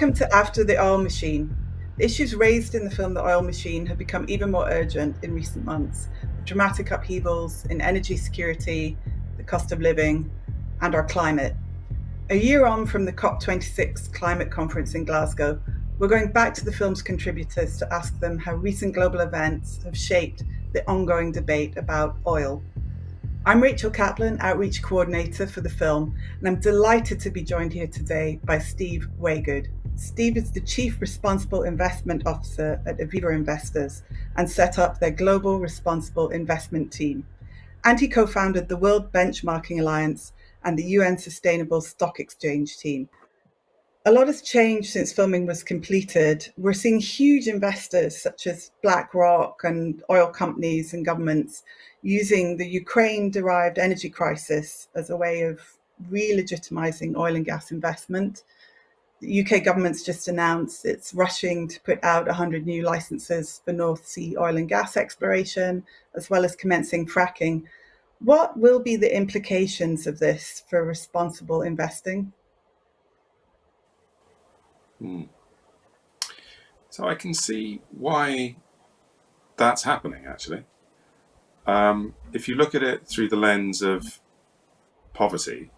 Welcome to After the Oil Machine. The issues raised in the film The Oil Machine have become even more urgent in recent months. Dramatic upheavals in energy security, the cost of living, and our climate. A year on from the COP26 climate conference in Glasgow, we're going back to the film's contributors to ask them how recent global events have shaped the ongoing debate about oil. I'm Rachel Kaplan, Outreach Coordinator for the film, and I'm delighted to be joined here today by Steve Waygood. Steve is the Chief Responsible Investment Officer at Aviva Investors and set up their Global Responsible Investment Team. And he co founded the World Benchmarking Alliance and the UN Sustainable Stock Exchange team. A lot has changed since filming was completed. We're seeing huge investors such as BlackRock and oil companies and governments using the Ukraine derived energy crisis as a way of re legitimizing oil and gas investment. The UK government's just announced it's rushing to put out 100 new licenses for North Sea oil and gas exploration, as well as commencing fracking. What will be the implications of this for responsible investing? Hmm. So I can see why that's happening actually. Um, if you look at it through the lens of poverty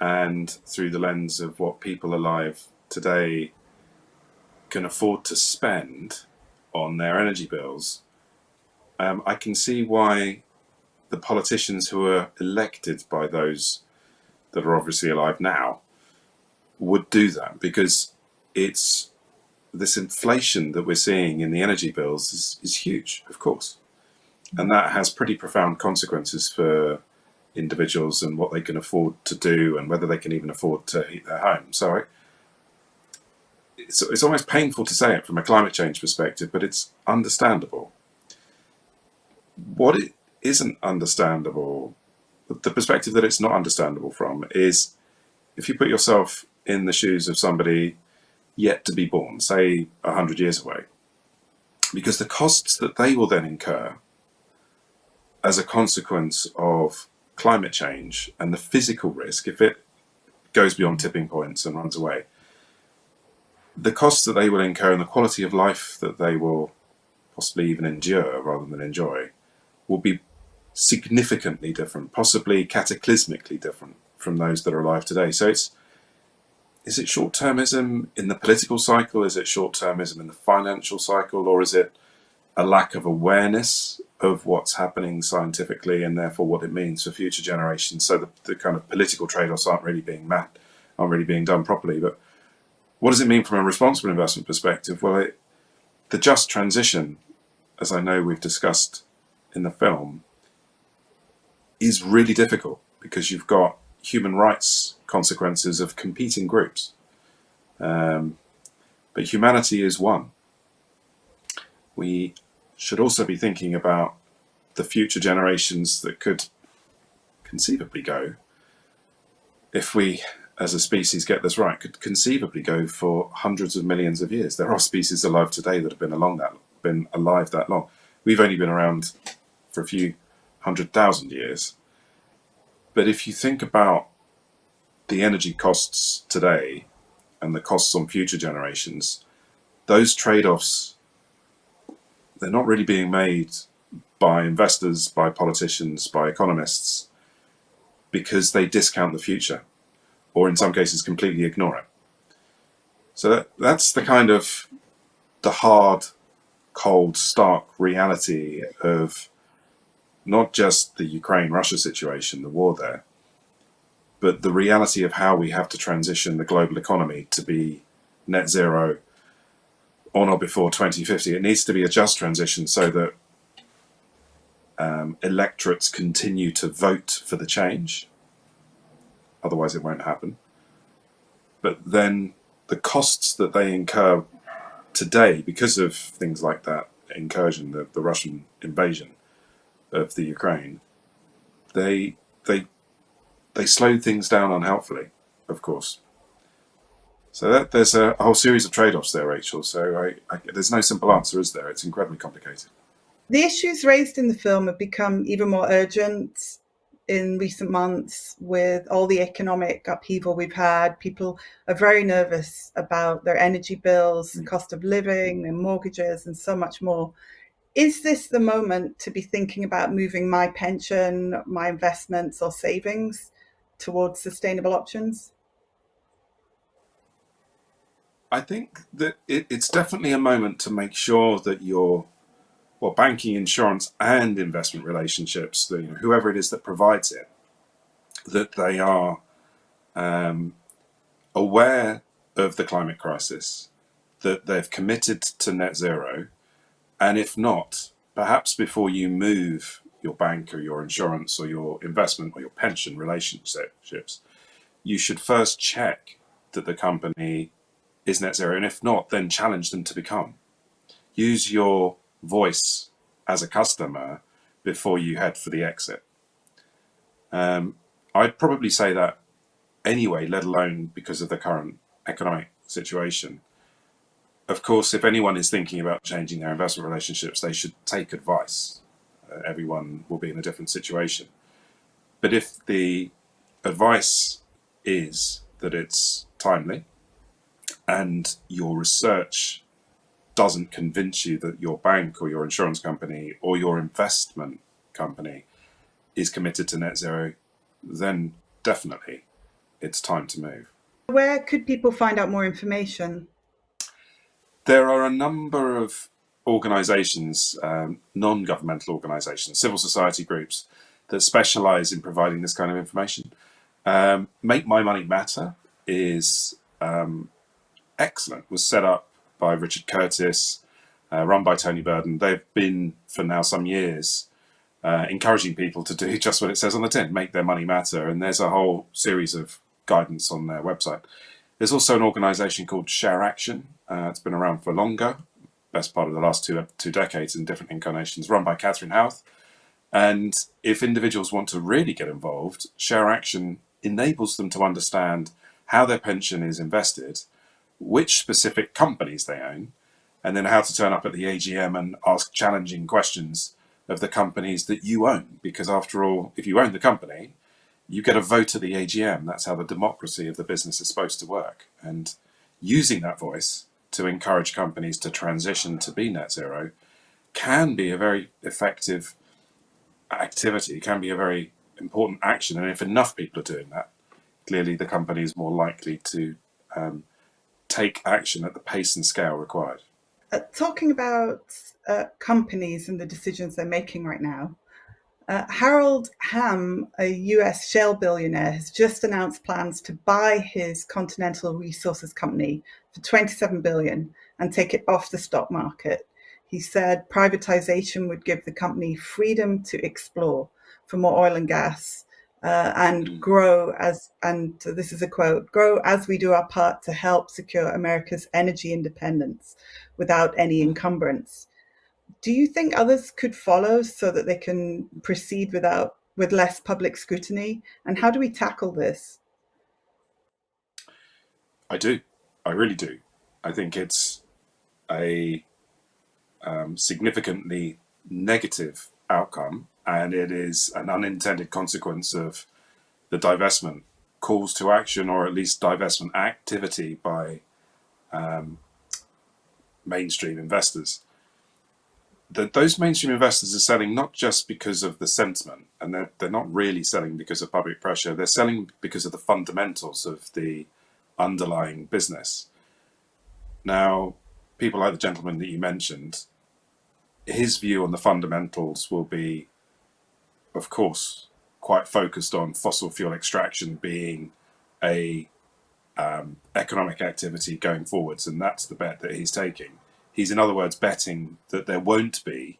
and through the lens of what people alive today can afford to spend on their energy bills, um, I can see why the politicians who are elected by those that are obviously alive now would do that because it's this inflation that we're seeing in the energy bills is, is huge, of course. And that has pretty profound consequences for individuals and what they can afford to do and whether they can even afford to heat their home. So it's, it's almost painful to say it from a climate change perspective, but it's understandable. What it isn't understandable, the perspective that it's not understandable from is if you put yourself in the shoes of somebody yet to be born, say 100 years away, because the costs that they will then incur as a consequence of climate change and the physical risk, if it goes beyond tipping points and runs away, the costs that they will incur and the quality of life that they will possibly even endure rather than enjoy will be significantly different, possibly cataclysmically different from those that are alive today. So it's is it short-termism in the political cycle? Is it short-termism in the financial cycle? Or is it a lack of awareness of what's happening scientifically and therefore what it means for future generations. So the, the kind of political trade-offs aren't really being met, aren't really being done properly. But what does it mean from a responsible investment perspective? Well, it, the just transition, as I know we've discussed in the film, is really difficult because you've got human rights consequences of competing groups. Um, but humanity is one. We should also be thinking about the future generations that could conceivably go, if we as a species get this right, could conceivably go for hundreds of millions of years. There are species alive today that have been along that been alive that long. We've only been around for a few hundred thousand years. But if you think about the energy costs today and the costs on future generations, those trade-offs they're not really being made by investors, by politicians, by economists, because they discount the future, or in some cases completely ignore it. So that, that's the kind of the hard, cold, stark reality of not just the Ukraine-Russia situation, the war there, but the reality of how we have to transition the global economy to be net zero on or before 2050. It needs to be a just transition so that um, electorates continue to vote for the change. Otherwise, it won't happen. But then the costs that they incur today because of things like that incursion, the, the Russian invasion of the Ukraine, they they they slowed things down unhelpfully, of course. So that, there's a, whole series of trade-offs there, Rachel. So I, I, there's no simple answer, is there? It's incredibly complicated. The issues raised in the film have become even more urgent in recent months with all the economic upheaval we've had. People are very nervous about their energy bills, and mm. cost of living, their mortgages, and so much more. Is this the moment to be thinking about moving my pension, my investments, or savings towards sustainable options? I think that it, it's definitely a moment to make sure that your well, banking, insurance, and investment relationships, the, you know, whoever it is that provides it, that they are um, aware of the climate crisis, that they've committed to net zero, and if not, perhaps before you move your bank or your insurance or your investment or your pension relationships, you should first check that the company is net zero, and if not, then challenge them to become. Use your voice as a customer before you head for the exit. Um, I'd probably say that anyway, let alone because of the current economic situation. Of course, if anyone is thinking about changing their investment relationships, they should take advice. Uh, everyone will be in a different situation. But if the advice is that it's timely and your research doesn't convince you that your bank or your insurance company or your investment company is committed to net zero, then definitely it's time to move. Where could people find out more information? There are a number of organizations, um, non-governmental organizations, civil society groups that specialize in providing this kind of information. Um, Make My Money Matter is um, excellent, was set up by Richard Curtis, uh, run by Tony Burdon. They've been for now some years uh, encouraging people to do just what it says on the tin, make their money matter. And there's a whole series of guidance on their website. There's also an organization called Share Action. Uh, it's been around for longer, best part of the last two, two decades in different incarnations, run by Catherine Howarth. And if individuals want to really get involved, Share Action enables them to understand how their pension is invested which specific companies they own, and then how to turn up at the AGM and ask challenging questions of the companies that you own. Because after all, if you own the company, you get a vote at the AGM. That's how the democracy of the business is supposed to work. And using that voice to encourage companies to transition to be net zero can be a very effective activity, can be a very important action. And if enough people are doing that, clearly the company is more likely to um, take action at the pace and scale required. Uh, talking about uh, companies and the decisions they're making right now, uh, Harold Hamm, a US shale billionaire, has just announced plans to buy his Continental Resources company for 27 billion and take it off the stock market. He said privatization would give the company freedom to explore for more oil and gas uh, and mm. grow as, and this is a quote, grow as we do our part to help secure America's energy independence without any encumbrance. Do you think others could follow so that they can proceed without with less public scrutiny? And how do we tackle this? I do. I really do. I think it's a um, significantly negative outcome and it is an unintended consequence of the divestment calls to action or at least divestment activity by um, mainstream investors. That those mainstream investors are selling not just because of the sentiment, and they're, they're not really selling because of public pressure, they're selling because of the fundamentals of the underlying business. Now, people like the gentleman that you mentioned, his view on the fundamentals will be of course, quite focused on fossil fuel extraction being a um, economic activity going forwards, and that's the bet that he's taking. He's, in other words, betting that there won't be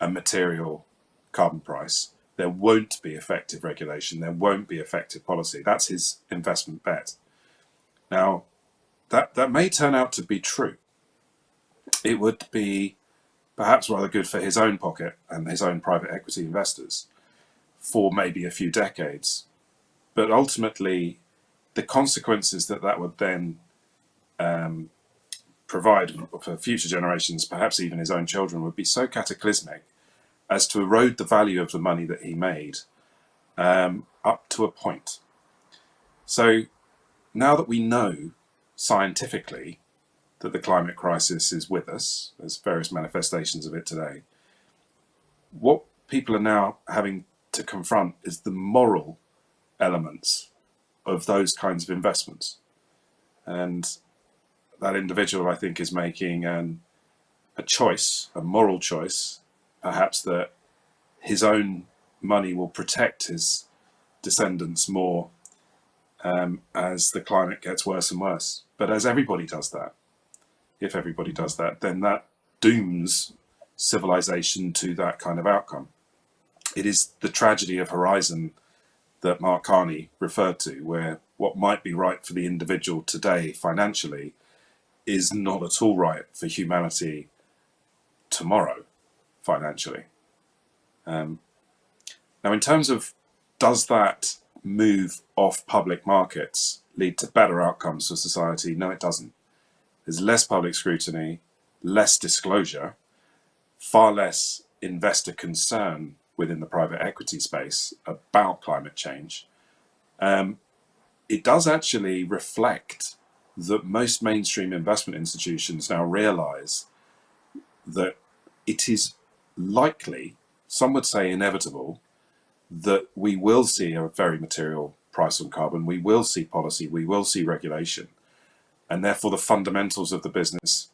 a material carbon price, there won't be effective regulation, there won't be effective policy. That's his investment bet. Now, that, that may turn out to be true. It would be perhaps rather good for his own pocket and his own private equity investors for maybe a few decades. But ultimately, the consequences that that would then um, provide for future generations, perhaps even his own children, would be so cataclysmic as to erode the value of the money that he made um, up to a point. So now that we know scientifically that the climate crisis is with us, there's various manifestations of it today, what people are now having to confront is the moral elements of those kinds of investments. And that individual, I think, is making an, a choice, a moral choice, perhaps that his own money will protect his descendants more um, as the climate gets worse and worse. But as everybody does that, if everybody does that, then that dooms civilization to that kind of outcome. It is the tragedy of Horizon that Mark Carney referred to, where what might be right for the individual today financially is not at all right for humanity tomorrow financially. Um, now, in terms of does that move off public markets lead to better outcomes for society? No, it doesn't. There's less public scrutiny, less disclosure, far less investor concern within the private equity space about climate change. Um, it does actually reflect that most mainstream investment institutions now realize that it is likely, some would say inevitable, that we will see a very material price on carbon, we will see policy, we will see regulation, and therefore the fundamentals of the business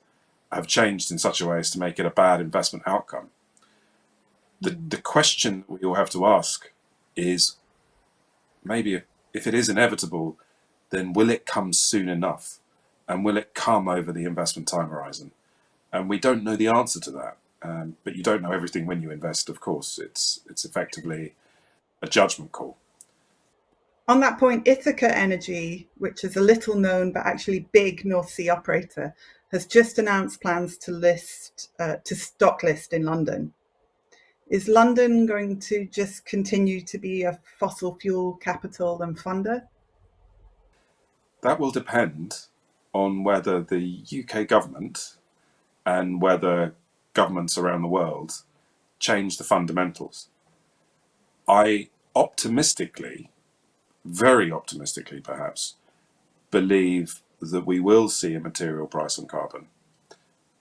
have changed in such a way as to make it a bad investment outcome. The, the question we all have to ask is maybe if it is inevitable, then will it come soon enough? And will it come over the investment time horizon? And we don't know the answer to that. Um, but you don't know everything when you invest, of course. It's, it's effectively a judgment call. On that point, Ithaca Energy, which is a little known but actually big North Sea operator, has just announced plans to list uh, to stock list in London. Is London going to just continue to be a fossil fuel capital and funder? That will depend on whether the UK government and whether governments around the world change the fundamentals. I optimistically, very optimistically perhaps, believe that we will see a material price on carbon,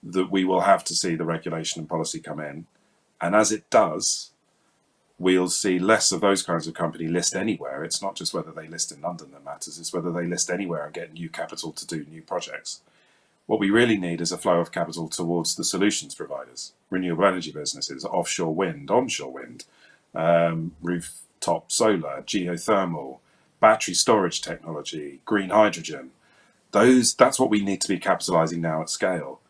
that we will have to see the regulation and policy come in, and as it does, we'll see less of those kinds of company list anywhere. It's not just whether they list in London that matters, it's whether they list anywhere and get new capital to do new projects. What we really need is a flow of capital towards the solutions providers, renewable energy businesses, offshore wind, onshore wind, um, rooftop solar, geothermal, battery storage technology, green hydrogen. Those, that's what we need to be capitalizing now at scale.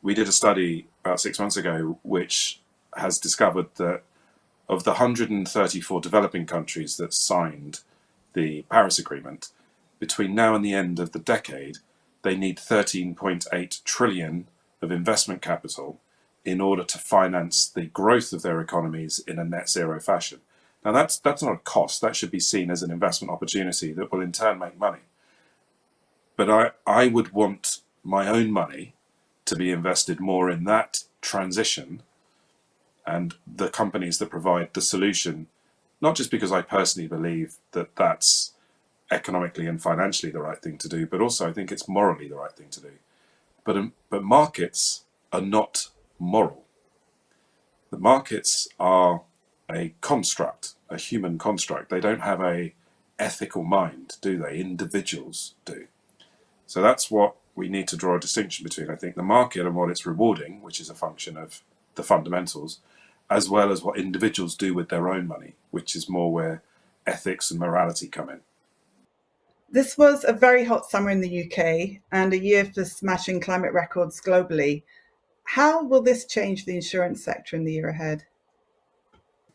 We did a study about six months ago which has discovered that of the 134 developing countries that signed the Paris Agreement, between now and the end of the decade, they need 13.8 trillion of investment capital in order to finance the growth of their economies in a net zero fashion. Now that's that's not a cost, that should be seen as an investment opportunity that will in turn make money. But I, I would want my own money to be invested more in that transition and the companies that provide the solution, not just because I personally believe that that's economically and financially the right thing to do, but also I think it's morally the right thing to do. But, um, but markets are not moral. The markets are a construct, a human construct. They don't have a ethical mind, do they? Individuals do. So that's what we need to draw a distinction between, I think, the market and what it's rewarding, which is a function of the fundamentals, as well as what individuals do with their own money, which is more where ethics and morality come in. This was a very hot summer in the UK and a year for smashing climate records globally. How will this change the insurance sector in the year ahead?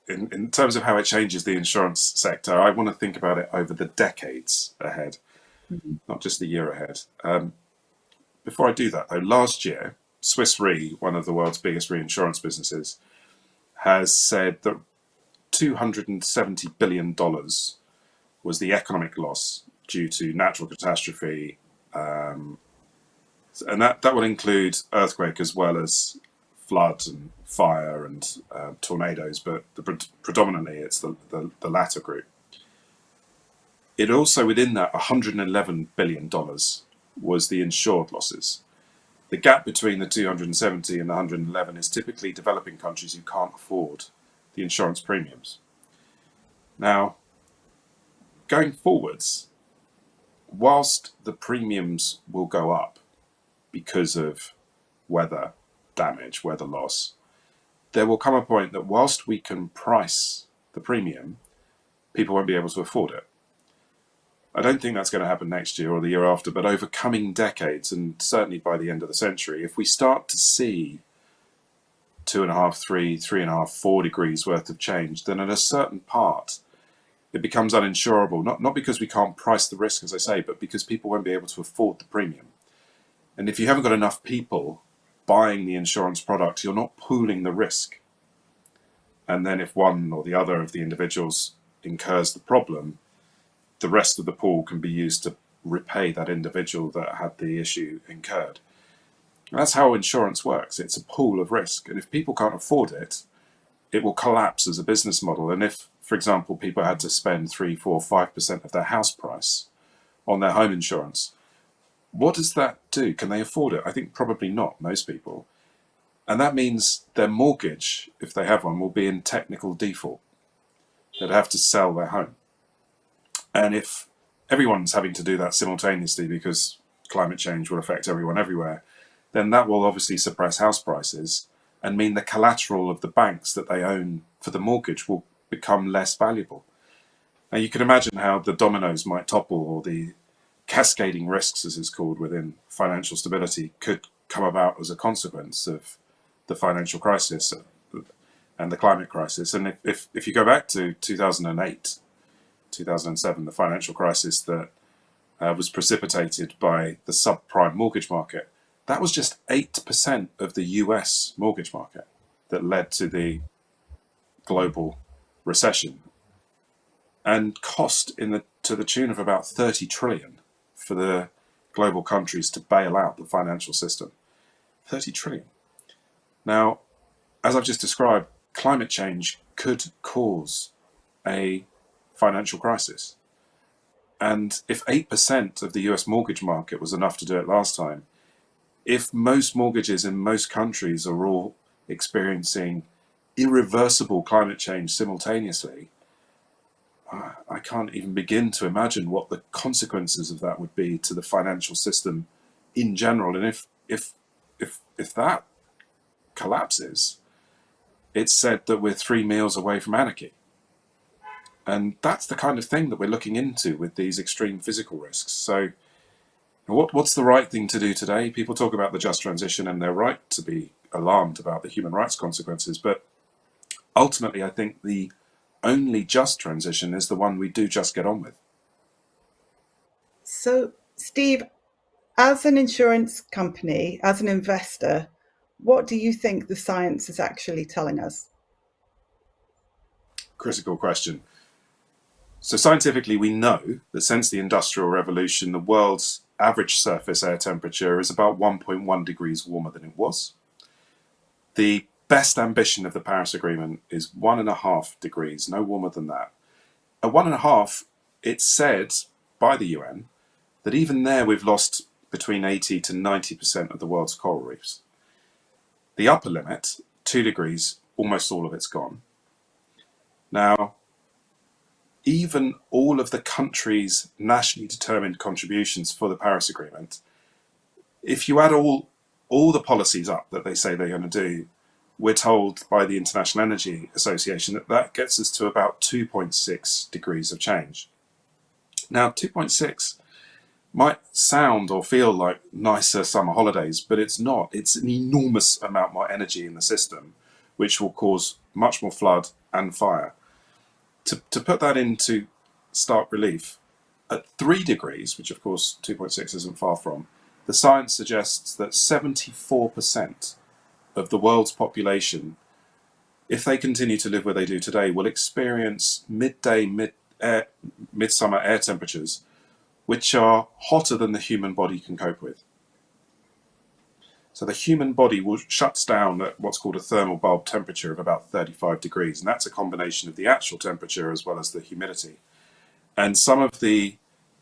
In, in terms of how it changes the insurance sector, I want to think about it over the decades ahead, mm -hmm. not just the year ahead. Um, before I do that, though, last year, Swiss Re, one of the world's biggest reinsurance businesses, has said that $270 billion was the economic loss due to natural catastrophe. Um, and that, that will include earthquake as well as flood and fire and uh, tornadoes, but the, predominantly it's the, the, the latter group. it also within that 111 billion dollars was the insured losses. The gap between the 270 and the 111 is typically developing countries who can't afford the insurance premiums. Now, going forwards, whilst the premiums will go up because of weather damage, weather loss, there will come a point that whilst we can price the premium, people won't be able to afford it. I don't think that's going to happen next year or the year after, but over coming decades, and certainly by the end of the century, if we start to see two and a half, three, three and a half, four degrees worth of change, then at a certain part, it becomes uninsurable. Not, not because we can't price the risk, as I say, but because people won't be able to afford the premium. And if you haven't got enough people buying the insurance product, you're not pooling the risk. And then if one or the other of the individuals incurs the problem, the rest of the pool can be used to repay that individual that had the issue incurred. And that's how insurance works. It's a pool of risk. And if people can't afford it, it will collapse as a business model. And if, for example, people had to spend three, four, five percent of their house price on their home insurance, what does that do? Can they afford it? I think probably not, most people. And that means their mortgage, if they have one, will be in technical default. They'd have to sell their home. And if everyone's having to do that simultaneously because climate change will affect everyone everywhere, then that will obviously suppress house prices and mean the collateral of the banks that they own for the mortgage will become less valuable. Now you can imagine how the dominoes might topple or the cascading risks, as it's called within financial stability, could come about as a consequence of the financial crisis and the climate crisis. And if, if, if you go back to 2008, 2007, the financial crisis that uh, was precipitated by the subprime mortgage market, that was just 8% of the US mortgage market that led to the global recession and cost in the to the tune of about 30 trillion for the global countries to bail out the financial system. 30 trillion. Now, as I've just described, climate change could cause a financial crisis. And if 8% of the US mortgage market was enough to do it last time, if most mortgages in most countries are all experiencing irreversible climate change simultaneously, I can't even begin to imagine what the consequences of that would be to the financial system in general. And if if if if that collapses, it's said that we're three meals away from anarchy. And that's the kind of thing that we're looking into with these extreme physical risks. So what, what's the right thing to do today? People talk about the just transition and they're right to be alarmed about the human rights consequences. But ultimately, I think the only just transition is the one we do just get on with. So, Steve, as an insurance company, as an investor, what do you think the science is actually telling us? Critical question. So scientifically, we know that since the Industrial Revolution, the world's average surface air temperature is about 1.1 degrees warmer than it was. The best ambition of the Paris Agreement is one and a half degrees, no warmer than that. At one and a half, it's said by the UN that even there we've lost between 80 to 90% of the world's coral reefs. The upper limit, two degrees, almost all of it's gone. Now, even all of the countries' nationally determined contributions for the Paris Agreement, if you add all all the policies up that they say they're going to do, we're told by the International Energy Association that that gets us to about 2.6 degrees of change. Now, 2.6 might sound or feel like nicer summer holidays, but it's not. It's an enormous amount more energy in the system, which will cause much more flood and fire. To, to put that into stark relief, at 3 degrees, which of course 2.6 isn't far from, the science suggests that 74% of the world's population, if they continue to live where they do today, will experience midday, mid air, midsummer air temperatures, which are hotter than the human body can cope with. So the human body will shuts down at what's called a thermal bulb temperature of about 35 degrees, and that's a combination of the actual temperature as well as the humidity. And some of the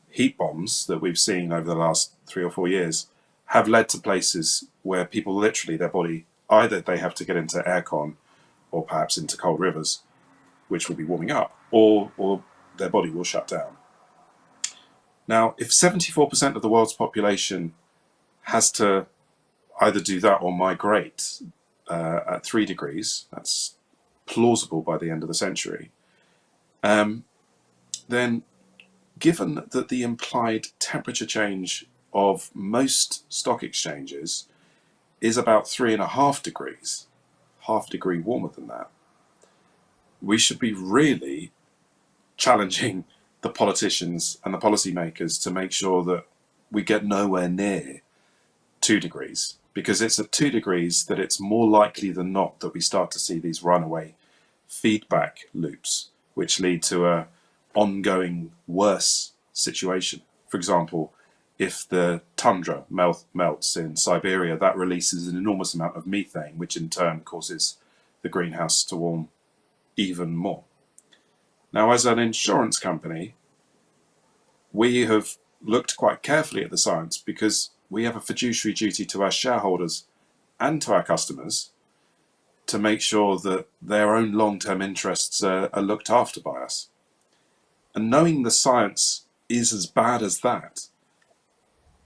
heat bombs that we've seen over the last three or four years have led to places where people literally, their body, either they have to get into aircon or perhaps into cold rivers, which will be warming up, or, or their body will shut down. Now, if 74% of the world's population has to either do that or migrate uh, at three degrees, that's plausible by the end of the century, um, then given that the implied temperature change of most stock exchanges is about three and a half degrees, half degree warmer than that, we should be really challenging the politicians and the policymakers to make sure that we get nowhere near two degrees because it's at two degrees that it's more likely than not that we start to see these runaway feedback loops which lead to a ongoing worse situation. For example, if the tundra melt, melts in Siberia, that releases an enormous amount of methane, which in turn causes the greenhouse to warm even more. Now, as an insurance company, we have looked quite carefully at the science because we have a fiduciary duty to our shareholders and to our customers to make sure that their own long-term interests are, are, looked after by us. And knowing the science is as bad as that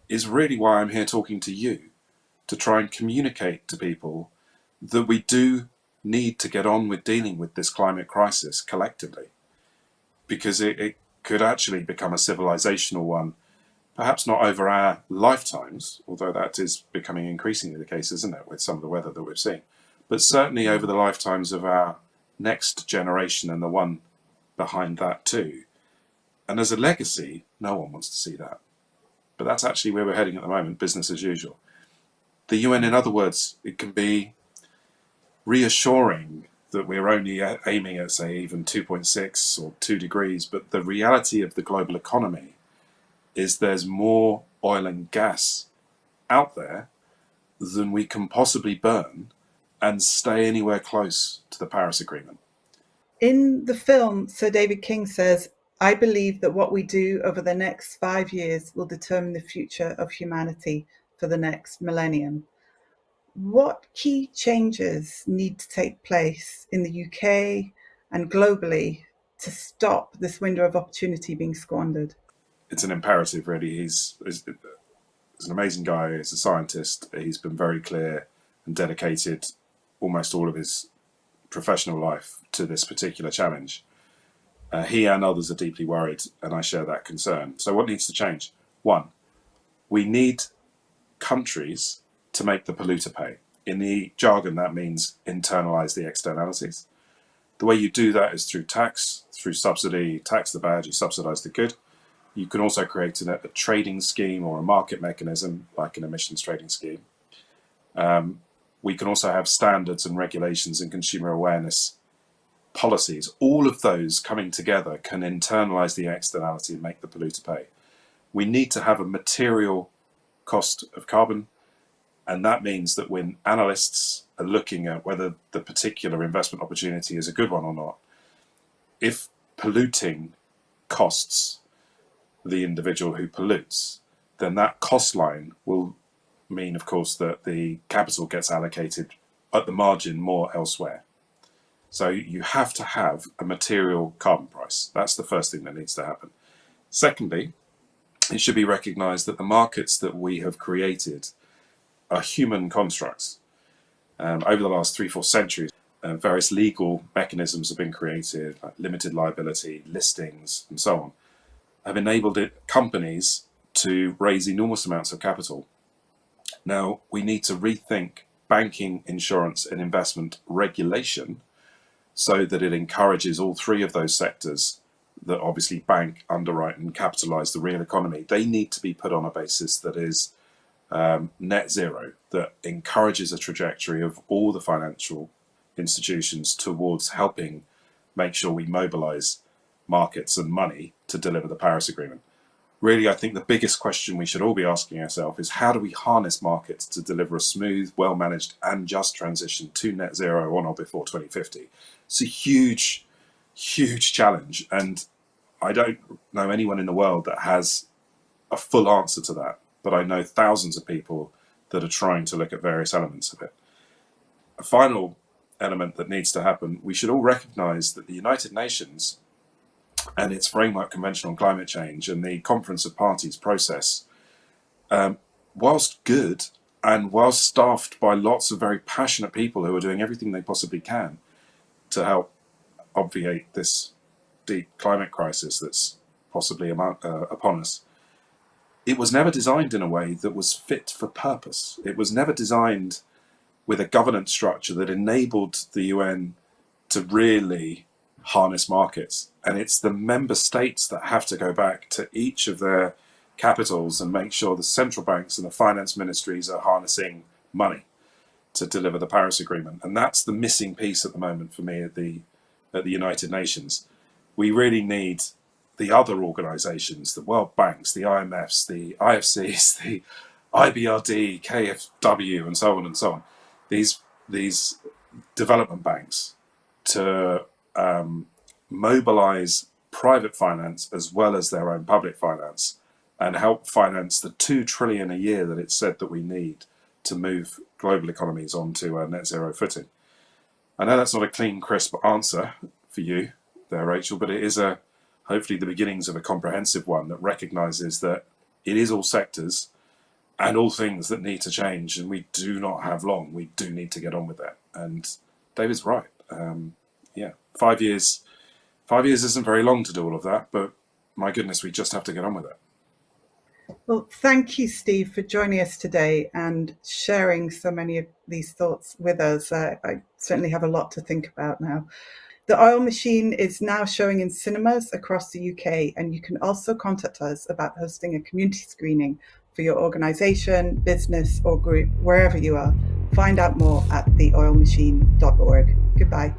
is really why I'm here talking to you, to try and communicate to people that we do need to get on with dealing with this climate crisis collectively because it, it could actually become a civilizational one, perhaps not over our lifetimes, although that is becoming increasingly the case, isn't it, with some of the weather that we've seen, but certainly over the lifetimes of our next generation and the one behind that too. And as a legacy, no one wants to see that. But that's actually where we're heading at the moment, business as usual. The UN, in other words, it can be reassuring that we're only aiming at, say, even 2.6 or 2 degrees, but the reality of the global economy is there's more oil and gas out there than we can possibly burn and stay anywhere close to the Paris Agreement. In the film, Sir David King says, I believe that what we do over the next five years will determine the future of humanity for the next millennium what key changes need to take place in the UK and globally to stop this window of opportunity being squandered? It's an imperative, really. He's, he's, an amazing guy. He's a scientist. He's been very clear and dedicated almost all of his professional life to this particular challenge. Uh, he and others are deeply worried, and I share that concern. So what needs to change? One, we need countries to make the polluter pay. In the jargon, that means internalize the externalities. The way you do that is through tax, through subsidy, tax the bad, you subsidize the good. You can also create a, a trading scheme or a market mechanism, like an emissions trading scheme. Um, we can also have standards and regulations and consumer awareness policies. All of those coming together can internalize the externality and make the polluter pay. We need to have a material cost of carbon and that means that when analysts are looking at whether the particular investment opportunity is a good one or not, if polluting costs the individual who pollutes, then that cost line will mean, of course, that the capital gets allocated at the margin more elsewhere. So you have to have a material carbon price. That's the first thing that needs to happen. Secondly, it should be recognized that the markets that we have created are human constructs. Um, over the last three, four centuries, uh, various legal mechanisms have been created, like limited liability, listings, and so on, have enabled it, companies to raise enormous amounts of capital. Now, we need to rethink banking, insurance, and investment regulation so that it encourages all three of those sectors that obviously bank, underwrite, and capitalize the real economy. They need to be put on a basis that is um, net zero that encourages a trajectory of all the financial institutions towards helping make sure we mobilize markets and money to deliver the Paris Agreement. Really, I think the biggest question we should all be asking ourselves is how do we harness markets to deliver a smooth, well-managed and just transition to net zero on or before 2050? It's a huge, huge challenge. And I don't know anyone in the world that has a full answer to that, but I know thousands of people that are trying to look at various elements of it. A final element that needs to happen, we should all recognize that the United Nations and its framework convention on climate change and the conference of parties process, um, whilst good and whilst staffed by lots of very passionate people who are doing everything they possibly can to help obviate this deep climate crisis that's possibly uh, upon us, it was never designed in a way that was fit for purpose. It was never designed with a governance structure that enabled the UN to really harness markets. And it's the member states that have to go back to each of their capitals and make sure the central banks and the finance ministries are harnessing money to deliver the Paris Agreement. And that's the missing piece at the moment for me at the, at the United Nations. We really need the other organizations, the World Banks, the IMFs, the IFCs, the IBRD, KFW, and so on and so on. These, these development banks to um, mobilize private finance as well as their own public finance and help finance the two trillion a year that it's said that we need to move global economies onto a net zero footing. I know that's not a clean, crisp answer for you there, Rachel, but it is a hopefully the beginnings of a comprehensive one that recognizes that it is all sectors and all things that need to change and we do not have long. We do need to get on with that. And david's right. Um, five years five years isn't very long to do all of that but my goodness we just have to get on with it well thank you steve for joining us today and sharing so many of these thoughts with us uh, i certainly have a lot to think about now the Oil Machine is now showing in cinemas across the UK, and you can also contact us about hosting a community screening for your organisation, business, or group, wherever you are. Find out more at theoilmachine.org. Goodbye.